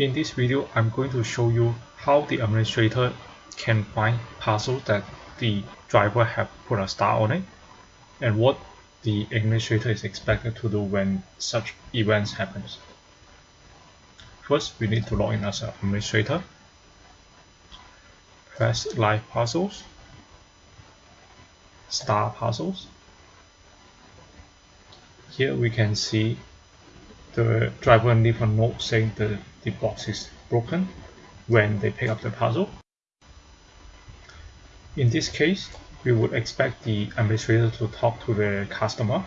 In this video, I'm going to show you how the administrator can find parcels that the driver have put a star on it and what the administrator is expected to do when such events happens. First, we need to log in as an administrator. Press live parcels, star parcels. Here we can see the driver leave a note saying the, the box is broken when they pick up the parcel. In this case, we would expect the administrator to talk to the customer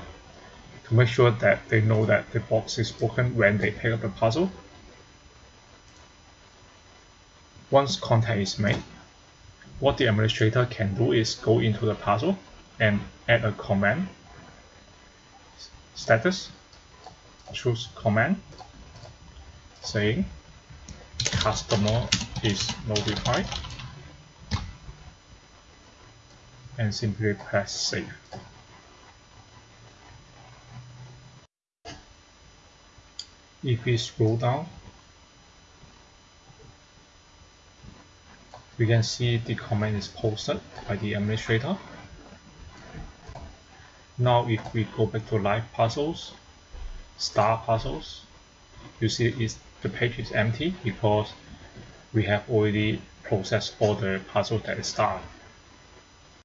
to make sure that they know that the box is broken when they pick up the parcel. Once contact is made, what the administrator can do is go into the parcel and add a comment status choose command saying customer is notified and simply press save. If we scroll down, we can see the comment is posted by the administrator. Now if we go back to live parcels, star parcels, you see is the page is empty because we have already processed all the parcels that is star.